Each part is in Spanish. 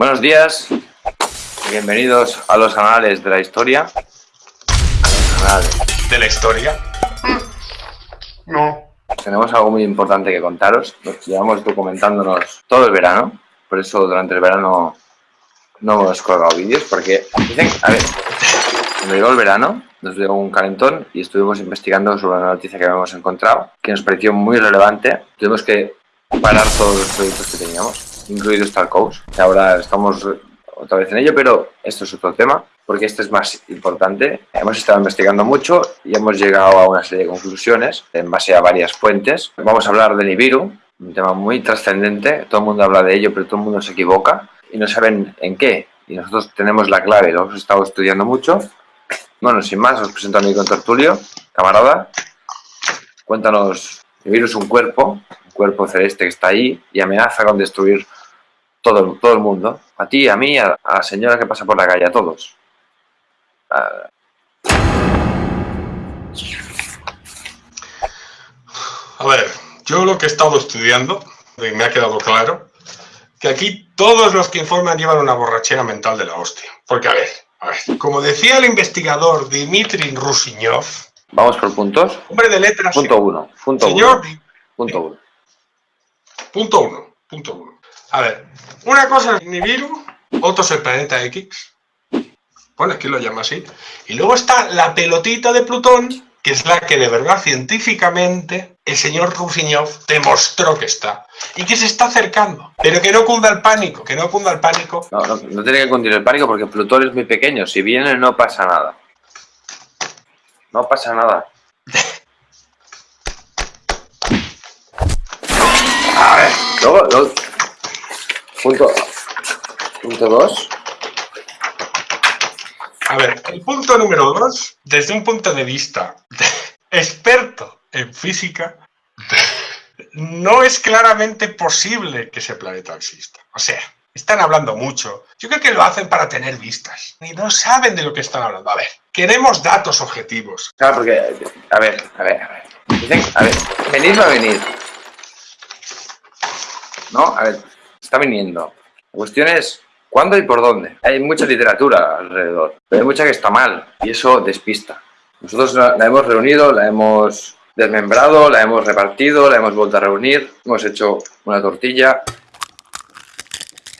Buenos días, bienvenidos a los anales de la historia. ¿De la historia? No. Tenemos algo muy importante que contaros. Nos llevamos documentándonos todo el verano, por eso durante el verano no hemos colgado vídeos, porque dicen, a ver, cuando llegó el verano, nos dio un calentón y estuvimos investigando sobre una noticia que habíamos encontrado, que nos pareció muy relevante. Tuvimos que parar todos los proyectos que teníamos, incluidos Tarkovs, que ahora estamos otra vez en ello, pero esto es otro tema, porque este es más importante. Hemos estado investigando mucho y hemos llegado a una serie de conclusiones en base a varias fuentes. Vamos a hablar del Nibiru, un tema muy trascendente, todo el mundo habla de ello, pero todo el mundo se equivoca y no saben en qué. Y nosotros tenemos la clave, lo hemos estado estudiando mucho. Bueno, sin más, os presento a mi contertulio, camarada. Cuéntanos, Nibiru es un cuerpo, un cuerpo celeste que está ahí y amenaza con destruir todo, todo el mundo. A ti, a mí, a, la señora que pasa por la calle, a todos. A... a ver, yo lo que he estado estudiando, y me ha quedado claro, que aquí todos los que informan llevan una borrachera mental de la hostia. Porque, a ver, a ver, como decía el investigador Dmitry Rusiñov... Vamos por puntos. Hombre de letras... Punto uno. Punto señor, uno. Punto uno. Punto uno. Punto uno. A ver, una cosa es Nibiru, otro es el planeta X. Bueno, aquí lo llama así. Y luego está la pelotita de Plutón, que es la que de verdad científicamente el señor Rusiñov demostró que está. Y que se está acercando. Pero que no cunda el pánico, que no cunda el pánico. No, no, no tiene que cundir el pánico porque Plutón es muy pequeño. Si viene no pasa nada. No pasa nada. A ver, luego, luego Punto, punto dos. A ver, el punto número dos, desde un punto de vista experto en física, no es claramente posible que ese planeta exista. O sea, están hablando mucho. Yo creo que lo hacen para tener vistas. Y no saben de lo que están hablando. A ver, queremos datos objetivos. Claro, porque, a ver, a ver, a ver. Dicen, a ver, venir va a venir. ¿No? A ver, está viniendo. La cuestión es cuándo y por dónde. Hay mucha literatura alrededor, pero hay mucha que está mal y eso despista. Nosotros la hemos reunido, la hemos desmembrado, la hemos repartido, la hemos vuelto a reunir, hemos hecho una tortilla,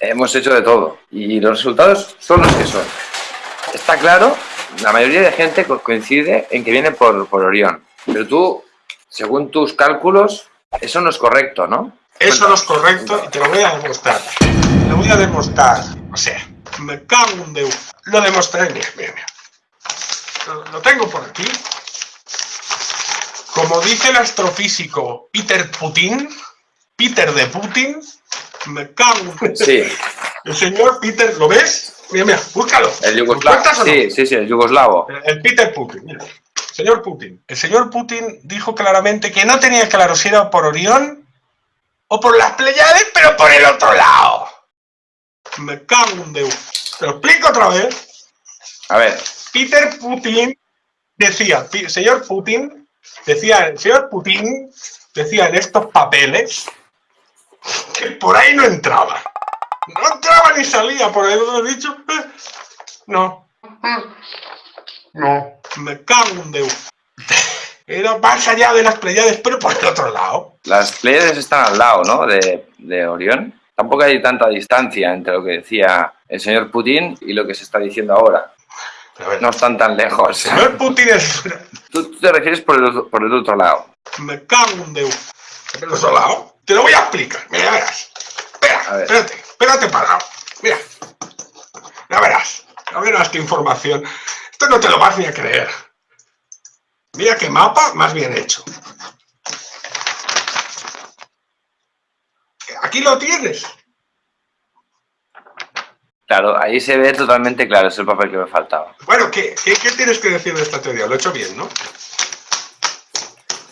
hemos hecho de todo y los resultados son los que son. Está claro, la mayoría de gente coincide en que viene por, por Orión, pero tú, según tus cálculos, eso no es correcto, ¿no? Eso no es correcto y te lo voy a demostrar. Lo voy a demostrar. O sea, me cago en Dios. Lo demostré. Mira, mira, mira. Lo, tengo por aquí. Como dice el astrofísico Peter Putin, Peter de Putin, me cago en Sí. El señor Peter, ¿lo ves? Mira, mira, búscalo. El yugoslavo. Sí, sí, sí, el yugoslavo. El, Peter Putin, mira. Señor Putin. El señor Putin dijo claramente que no tenía claro si era por Orión o por las Pleiades, pero por el otro lado. Me cago en Dios. Te lo explico otra vez. A ver. Peter Putin decía, señor Putin, decía, el señor Putin decía en estos papeles que por ahí no entraba. No entraba ni salía, por ahí lo he dicho. No. No. Me cago en Dios. Era más allá de las Pleiades, pero por el otro lado. Las Pleiades están al lado, ¿no? De, de Orión. Tampoco hay tanta distancia entre lo que decía el señor Putin y lo que se está diciendo ahora. no están tan lejos. El señor Putin es... Tú, te refieres por el, por el otro lado. Me cago en Dios. ¿Por el otro lado? Te lo voy a explicar. Mira, verás. Espera, espérate. Espérate parado. Mira. Ya verás. Ya verás qué información. Esto no te lo vas ni a creer. Mira qué mapa más bien hecho. Aquí lo tienes. Claro, ahí se ve totalmente claro, es el papel que me faltaba. Bueno, ¿qué, tienes que decir de esta teoría? Lo he hecho bien, ¿no?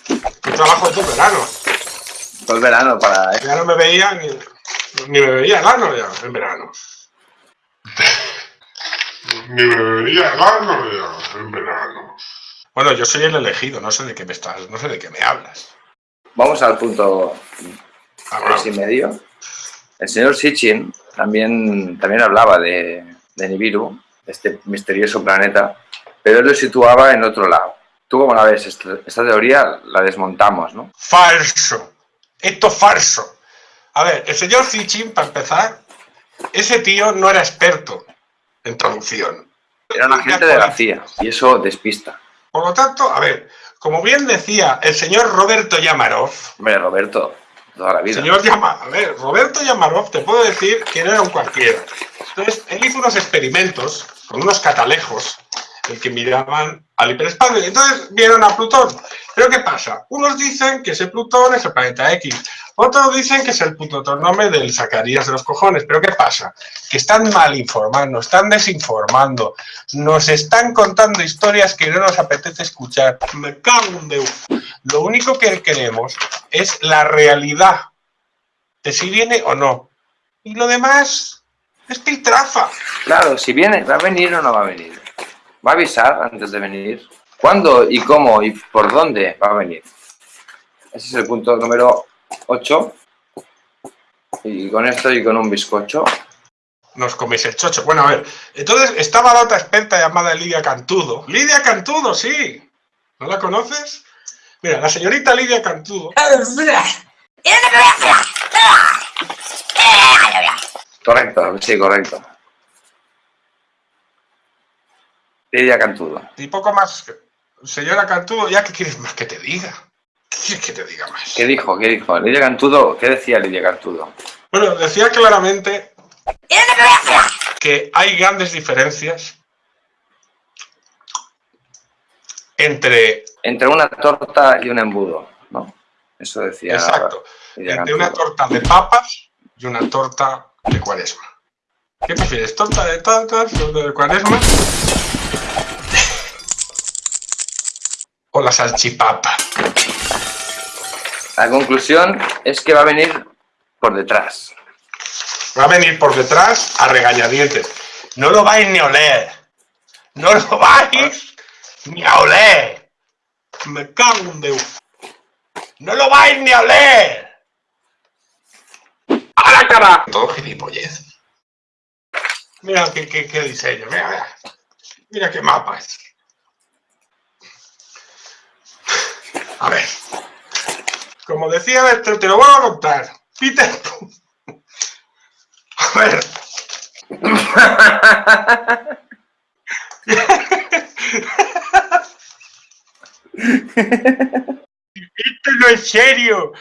Un trabajo todo el verano. Todo el verano para... Ya no me veía ni, ni me veía el ano ya, en verano. ni me veía el ano ya, en verano. Bueno, yo soy el elegido, no sé de qué me estás, no sé de qué me hablas. Vamos al punto tres y medio. El señor Sitchin también, también hablaba de, de Nibiru, este misterioso planeta, pero él lo situaba en otro lado. ¿Tú cómo la ves? Esta, esta teoría la desmontamos, ¿no? Falso. Esto es falso. A ver, el señor Zichin, para empezar, ese tío no era experto en traducción. Era un agente de la CIA y eso despista. Por lo tanto, a ver, como bien decía el señor Roberto Yamarov, Hombre, Roberto, toda la vida. señor Yama- a ver, Roberto Yamarov, te puedo decir que no era un cualquiera. Entonces, él hizo unos experimentos con unos catalejos el que miraban al hiperespacio. Y entonces vieron a Plutón. Pero ¿qué pasa? Unos dicen que ese Plutón es el planeta X. Otros dicen que es el puto tornome del Zacarías de los cojones. Pero ¿qué pasa? Que están mal informando, están desinformando, nos están contando historias que no nos apetece escuchar. Me cago en. Lo único que queremos es la realidad de si viene o no. Y lo demás es piltrafa. Claro, si viene, ¿va a venir o no va a venir? ¿Va a avisar antes de venir? ¿Cuándo y cómo y por dónde va a venir? Ese es el punto número 8. Y con esto y con un bizcocho. Nos coméis el chocho. Bueno, a ver. Entonces estaba la otra experta llamada Lidia Cantudo. Lidia Cantudo, sí. ¿No la conoces? Mira, la señorita Lidia Cantudo. Correcto, sí, correcto. Lidia Cantudo. Y poco más. Señora Cantudo, ¿ya qué quieres más que te diga? ¿Qué quieres que te diga más? ¿Qué dijo? ¿Qué dijo? Lidia Cantudo, ¿qué decía Lidia Cantudo? Bueno, decía claramente que hay grandes diferencias entre, Entre una torta y un embudo, ¿no? Eso decía exacto, Lidia entre una torta de papas y una torta de cuaresma. ¿Qué prefieres, torta de tatas, torta de cuaresma? O la salchipapa. La conclusión es que va a venir por detrás. Va a venir por detrás a regañadientes. No lo vais ni a oler. No lo vais ni a oler. Me cago en Dios. No lo vais ni a oler. ¡A la cara! Todo gilipollez. Mira qué, qué, qué diseño. Mira, mira. Mira qué mapas. A ver. Como decía, te, te lo voy a contar. Peter. A ver. Esto no es serio.